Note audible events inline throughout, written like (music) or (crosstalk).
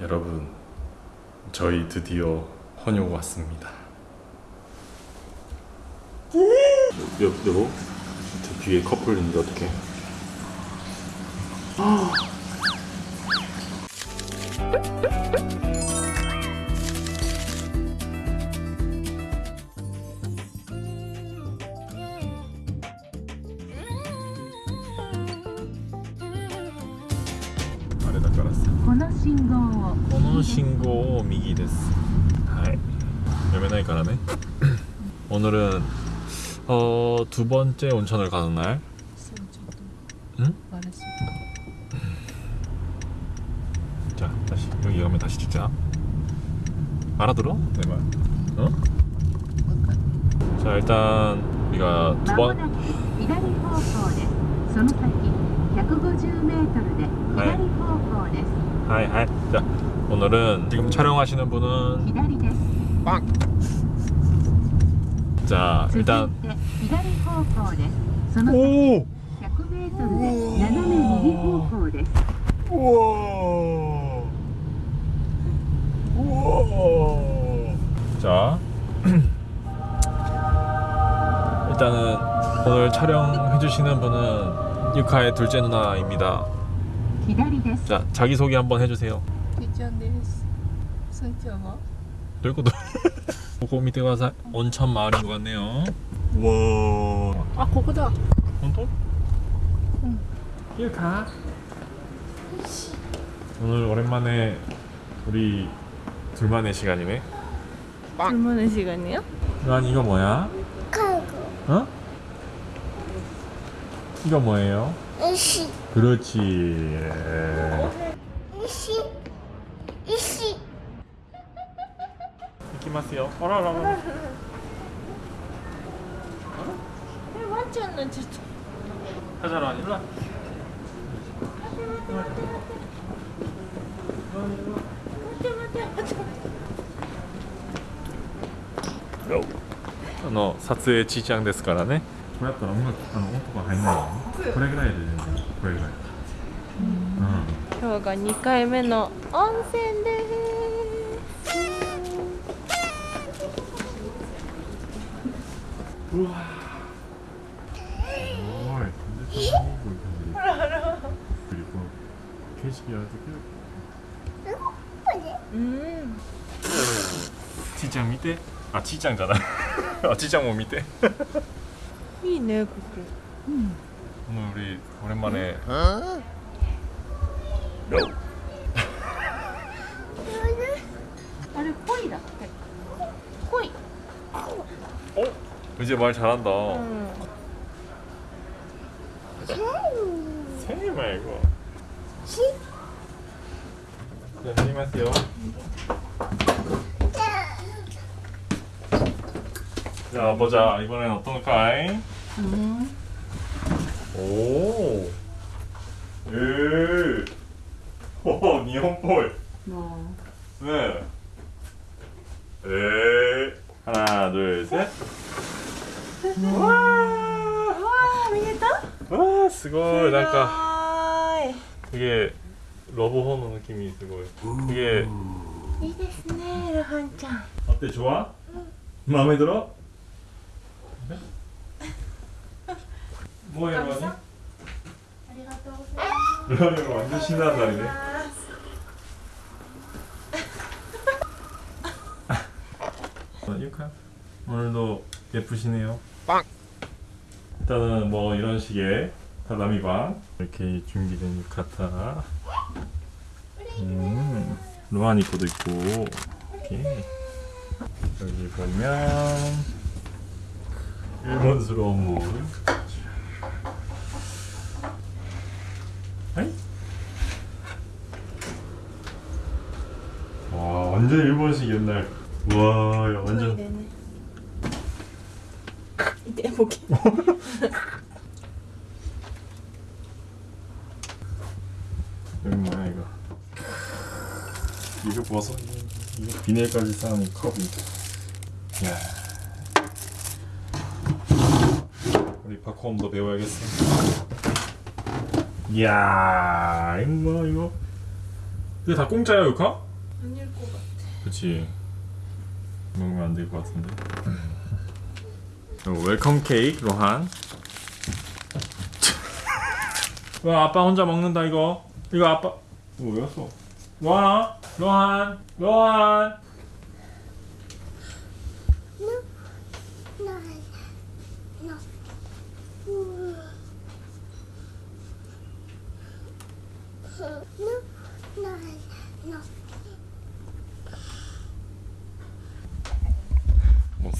여러분 저희 드디어 헌효 왔습니다. 여, 저 뒤에 커플 있는데 어떡해 오늘은 어, 두 번째 온천을 가는 날. 응? 말했어 자 다시 여기 가면 다시 찍자. 알아들어? 내말. 어? 자 일단 우리가 두번 하이. 하이 자 오늘은 지금 촬영하시는 분은 빵. 자 일단 오! 우와! 우와! 자 (clears throat) 일단은 오늘 촬영해주시는 분은 유카의 둘째 누나입니다 자 자기소개 한번 해주세요 성격어? 놀고 놀 (laughs) す。すんちゃんは 들고도 보고 밑에 가서 온천 마을인 것 같네요 우와 あ、ここだ。 혼돈? 응. 유카 오늘 오랜만에 우리 둘만의 시간이네 얼마나 시간이야? 난 이거 뭐야? 어? 이거 뭐예요? 이시 그렇지. 이시 이시 이기마스요. 어라라라. 완전 진짜. 하자라 일로 와. あの撮影ちいちゃんですからね。これやったら音楽あの音が入んないよ。これぐらいで全然これぐらい。今日が2回目の温泉です。 우와. 와, 근데 그리고 캐시야 음. 치장 밑에? 아, 치장잖아. 아, 치장 못 밑에. 이 네, 그래. 음. 오늘 우리 오랜만에 음. 이제 말 잘한다 응. 생 말고 시? 자, 안녕하세요 자 보자 이번엔 어떤가이? 음. 오. 예. 오, 니혼볼. 어. 네. 에. 하나, 둘, 셋. 와. わあ見えた？ 와, すごいなんかか。 이게 러브호너 느낌이 있고 이게 いいですねルハンちゃん。 어때 좋아? 마음에 들어? 네? 뭐해 러니? ありがとうございます。 러니가 완전 신나는 날이네 어, 유카 오늘도 예쁘시네요 일단은 뭐 이런 식의 다다미방 이렇게 준비된 유카타 음, 입고도 있고 이렇게. 여기 보면 일본스러운 물. 아이? 와 완전 일본식 옛날. 와 야, 완전 2매까지 쌓은 컵입니다. 이야. 우리 박호음도 배워야겠어 이야 이거 뭐 이거. 이게 다 공짜야 유카? 아닐 것 같아. 그치. 먹으면 안 될 것 같은데. 웰컴 케이크 로한. 와 아빠 혼자 먹는다 이거. 이거 아빠. 뭐였어? 로한 로한 로한.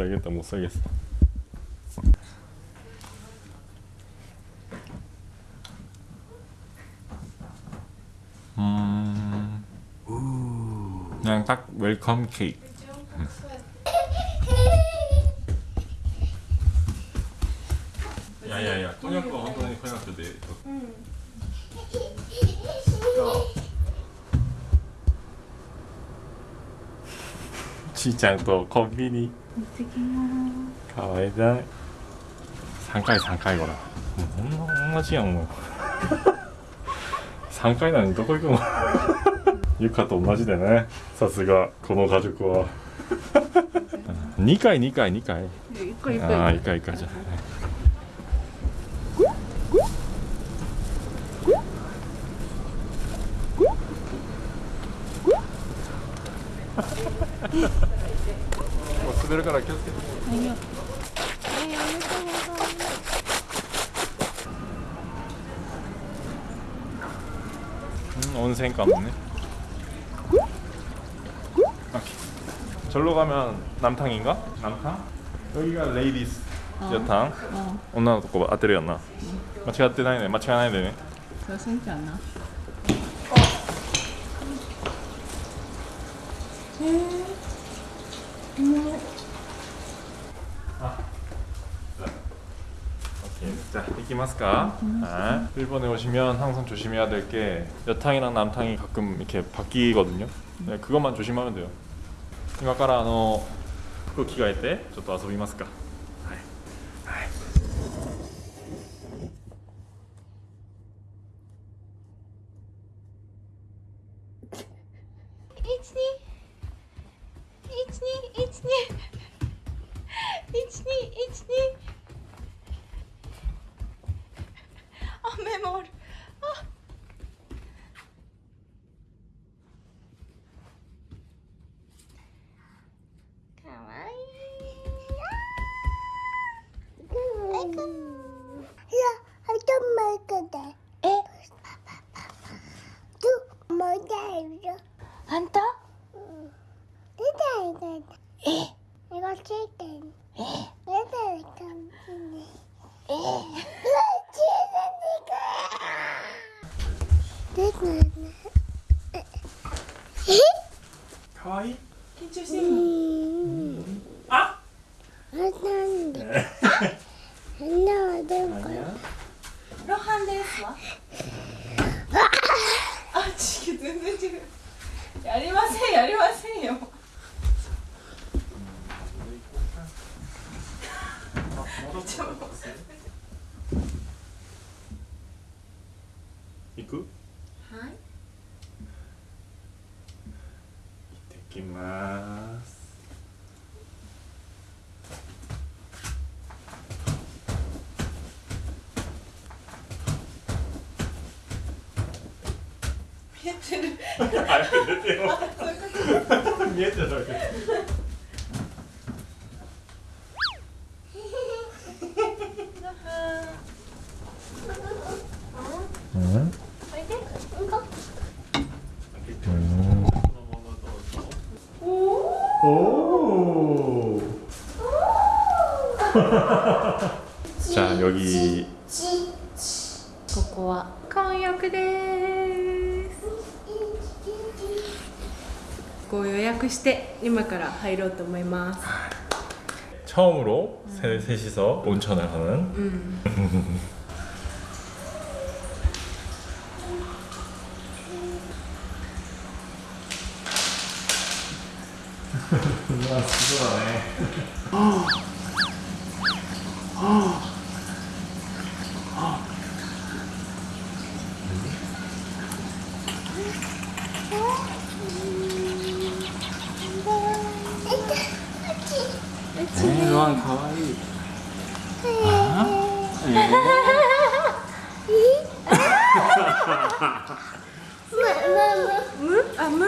못 살겠다 못 살겠어. 음 그냥 딱 웰컴 케이크 ちゃんとコンビニ。行ってきます。かわいだい。3回3回ほら。もうこんま同じやんもう3 (laughs) 回なのにどこ行くの？(laughs) ゆかと同じでね。さすがこの家族は。(laughs) 2回2回2回。1回1回。ああ1回1回じゃない。 내려가라 계속 계속 아니요 온생 까먹네 오케이. 절로 가면 남탕인가? 남탕? 여기가 레이디스 여탕. 온나 거 봐. 아테리였나? 마치 아테나이네. 마치 아나이네. 저 생기 안 나. 음. 음. 자, 이き ますか? 아, 일본에 오시면 항상 조심해야 될 게 여탕이랑 남탕이 가끔 이렇게 바뀌거든요. 네, 그것만 조심하면 돼요. 今からあの服着替えてちょっと遊びますか? H2 H2 H2 içli içli かわいい。緊張してる。のえてる。見えてる。だけ。じゃあ、よぎ。ここは、婚約です。ご予約して今から入ろうと思います 처음으로 세, 셋이서 온천을 하는 うん、 우와 수고하네 ちね。えワンかわいいー、えー、むむむあむ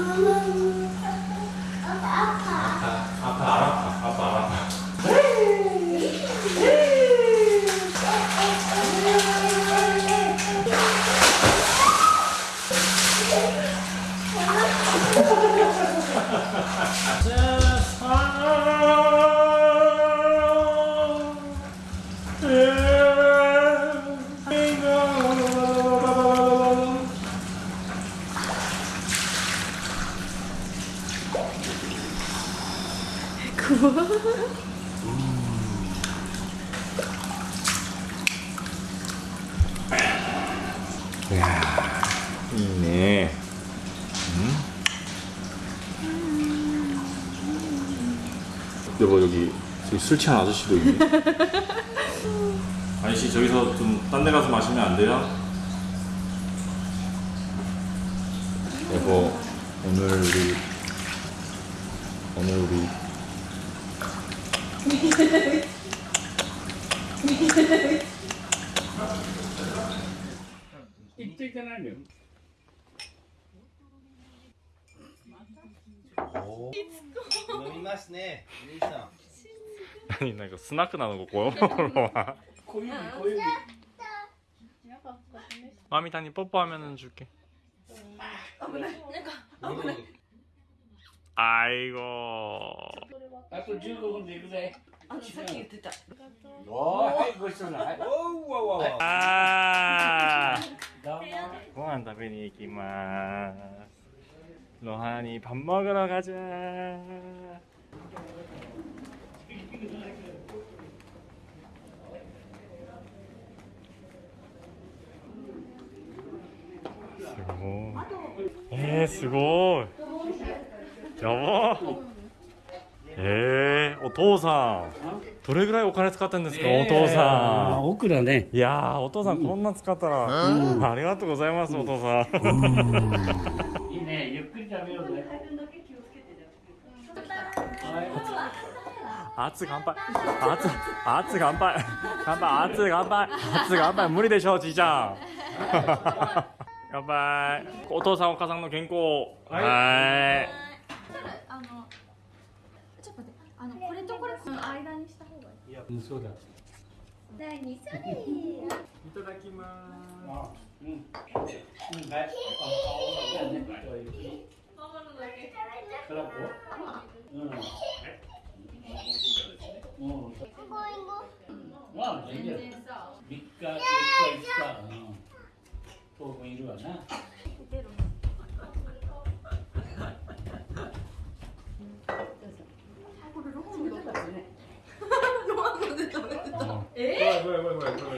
아 이네. 여보 여기 저기 술 취한 아저씨도 있네. 아저씨 저기서 좀 딴 데 가서 마시면 안 돼요? 여보 오늘 우리 오늘 우리 아니 나 이거 스나크 나는 거 고요 먹으러 와. 마미 다니 뽀뽀하면은 줄게. 아이고. あと15分で行 아이고. 아이고 즐거운 왜 그래? 아, 사기 됐다. 와, 이거 쓰나? 오, 와, 와, 와. 아. 공항 답변이 이기마. 로하니 밥 먹으러 가자. 오. 예, 수고. やばええー、お父さん。どれぐらいお金使ってんですか、え。ー、お父さん、まあ、ね。いやお父さんこんな使ったら、うん、ありがとうございます、うん、お父さん、ん。いいね。ゆっくり食べようね (laughs) 熱乾杯。熱熱乾杯。乾杯熱乾杯。熱乾杯。無理でしょうじいちゃん。(laughs) 乾杯。お父さんお母さんの健康はい。二章だ。第二でいただきます。うん。うん、はい。あ、だね。マのだけ。トラコ。うん。うん。まあ全然。日、四日、うん。当分いるわな。voy, voy, voy.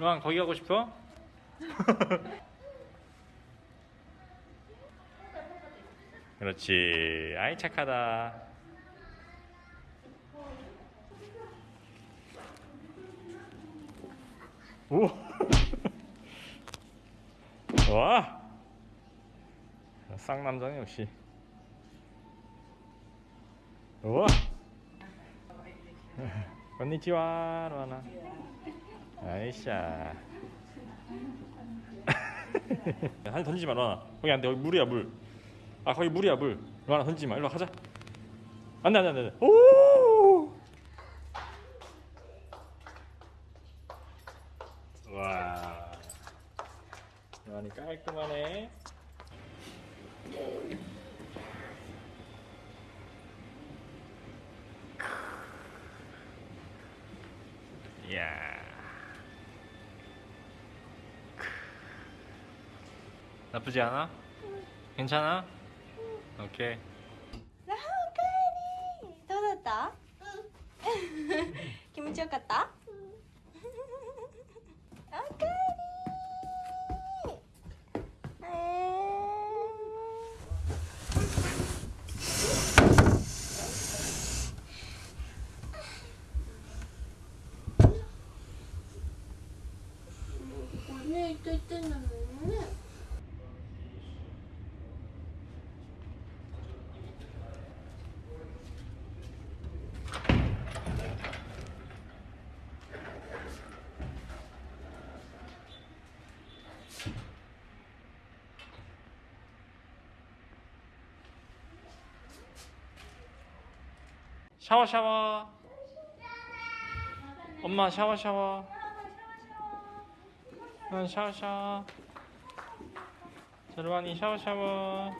로한 거기 가고 싶어? (laughs) 그렇지. 아이 착하다. 오. (laughs) 와. 쌍남자네 역시. 우와. (laughs) 건니치와 로하나. 아이샤. (laughs) 한 던지지 마 로하나. 거기 안 돼. 여기 물이야 물. 아 거기 물이야 물. 로하나 던지지 마. 일로 와, 가자. 안돼 안돼 안돼. 오. 와. 로하니 깔끔하네. 이야. 나쁘지 않아? 괜찮아? 오케이. 샤워 샤워 엄마 샤워 샤워 응 샤워 샤워 저르완이 샤워 샤워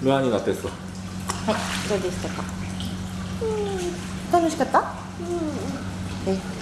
루안이 어땠어? 어, 그래도 있었다. 음, 또 맛있겠다? 음. 네.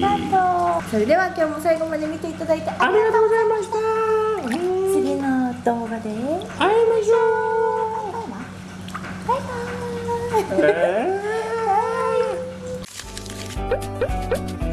タとう。それでは今日も最後まで見ていただいてありがとうございました。次の動画で会いましょう。バイバイ、えー